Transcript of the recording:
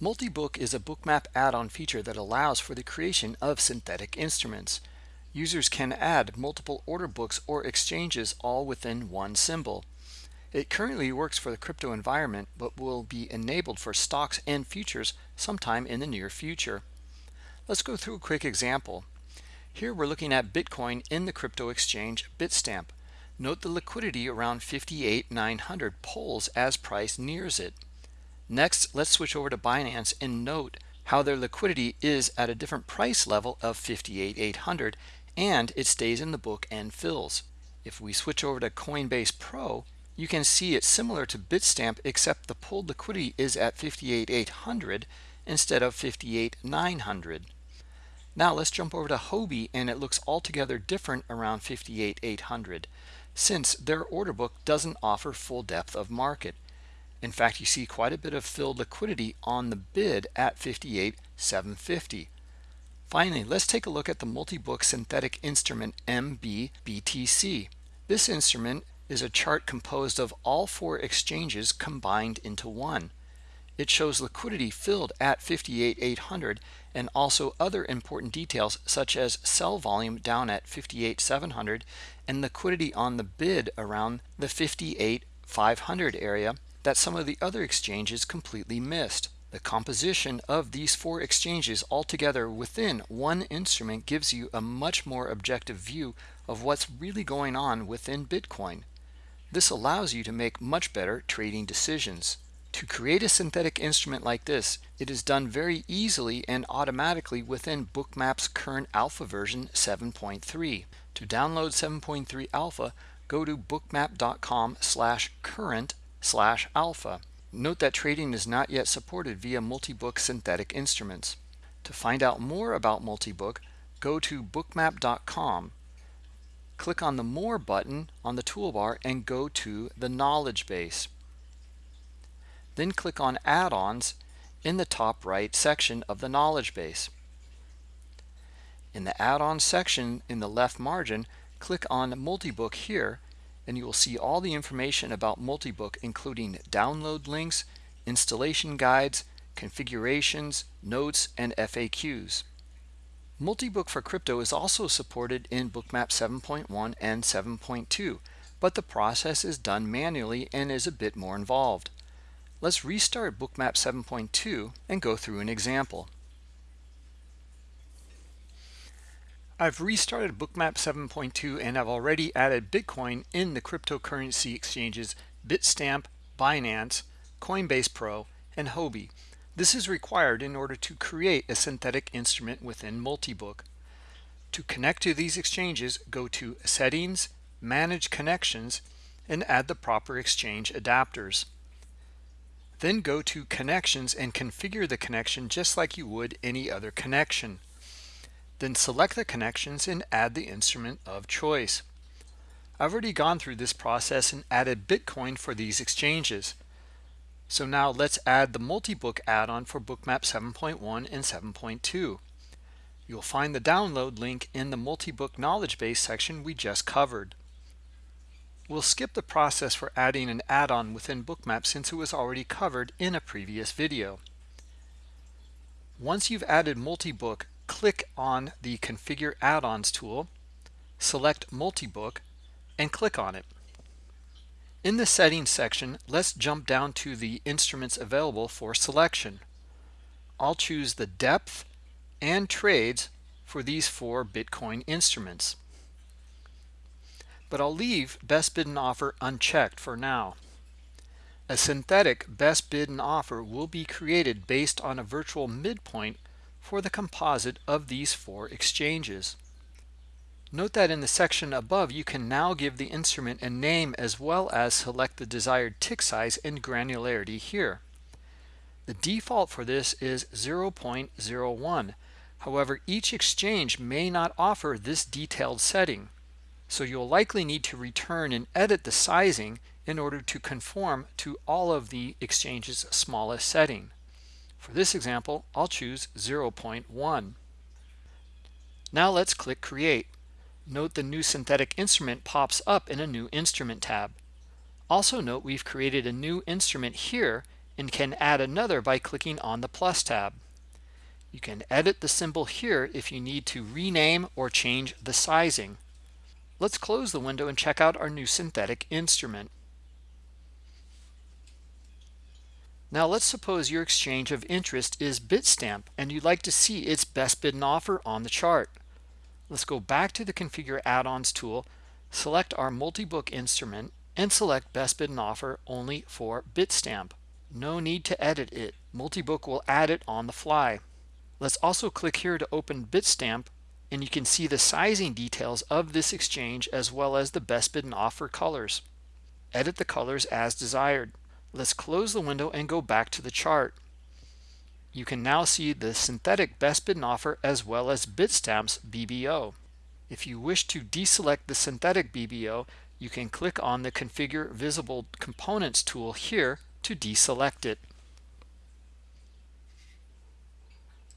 Multibook is a bookmap add-on feature that allows for the creation of synthetic instruments. Users can add multiple order books or exchanges all within one symbol. It currently works for the crypto environment, but will be enabled for stocks and futures sometime in the near future. Let's go through a quick example. Here we're looking at Bitcoin in the crypto exchange Bitstamp. Note the liquidity around 58,900 pulls as price nears it. Next, let's switch over to Binance and note how their liquidity is at a different price level of 58,800 and it stays in the book and fills. If we switch over to Coinbase Pro, you can see it's similar to Bitstamp except the pulled liquidity is at 58,800 instead of 58,900. Now let's jump over to Huobi and it looks altogether different around 58,800 since their order book doesn't offer full depth of market. In fact, you see quite a bit of filled liquidity on the bid at 58,750. Finally, let's take a look at the multi-book synthetic instrument MBBTC. This instrument is a chart composed of all four exchanges combined into one. It shows liquidity filled at 58,800 and also other important details such as sell volume down at 58,700 and liquidity on the bid around the 58,500 area that some of the other exchanges completely missed. The composition of these four exchanges altogether within one instrument gives you a much more objective view of what's really going on within Bitcoin. This allows you to make much better trading decisions. To create a synthetic instrument like this, it is done very easily and automatically within Bookmap's current alpha version 7.3. To download 7.3 alpha, go to bookmap.com slash current slash alpha. Note that trading is not yet supported via multi-book synthetic instruments. To find out more about multi-book, go to bookmap.com. Click on the More button on the toolbar and go to the knowledge base. Then click on Add-ons in the top right section of the knowledge base. In the Add-ons section in the left margin, click on Multibook here and you will see all the information about Multibook including download links, installation guides, configurations, notes, and FAQs. Multibook for crypto is also supported in Bookmap 7.1 and 7.2, but the process is done manually and is a bit more involved. Let's restart Bookmap 7.2 and go through an example. I've restarted Bookmap 7.2 and I've already added Bitcoin in the cryptocurrency exchanges Bitstamp, Binance, Coinbase Pro, and Huobi. This is required in order to create a synthetic instrument within Multibook. To connect to these exchanges, go to Settings, Manage Connections, and add the proper exchange adapters. Then go to Connections and configure the connection just like you would any other connection. Then select the connections and add the instrument of choice. I've already gone through this process and added Bitcoin for these exchanges. So now let's add the multi-book add-on for Bookmap 7.1 and 7.2. You'll find the download link in the multi-book knowledge base section we just covered. We'll skip the process for adding an add-on within Bookmap since it was already covered in a previous video. Once you've added multi-book, click on the Configure Add-ons tool, select Multibook, and click on it. In the Settings section, let's jump down to the instruments available for selection. I'll choose the depth and trades for these four Bitcoin instruments. But I'll leave best bid and offer unchecked for now. A synthetic best bid and offer will be created based on a virtual midpoint for the composite of these four exchanges. Note that in the section above you can now give the instrument a name as well as select the desired tick size and granularity here. The default for this is 0.01. However, each exchange may not offer this detailed setting. So you'll likely need to return and edit the sizing in order to conform to all of the exchange's smallest setting. For this example, I'll choose 0.1. Now let's click Create. Note the new synthetic instrument pops up in a new instrument tab. Also note we've created a new instrument here and can add another by clicking on the plus tab. You can edit the symbol here if you need to rename or change the sizing. Let's close the window and check out our new synthetic instrument. Now let's suppose your exchange of interest is Bitstamp and you'd like to see its best bid and offer on the chart. Let's go back to the Configure Add-ons tool, select our multi-book instrument, and select Best Bid and Offer only for Bitstamp. No need to edit it. Multibook will add it on the fly. Let's also click here to open Bitstamp and you can see the sizing details of this exchange as well as the best bid and offer colors. Edit the colors as desired. Let's close the window and go back to the chart. You can now see the synthetic best bid and offer as well as Bitstamp's BBO. If you wish to deselect the synthetic BBO, you can click on the Configure Visible Components tool here to deselect it.